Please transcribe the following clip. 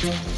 对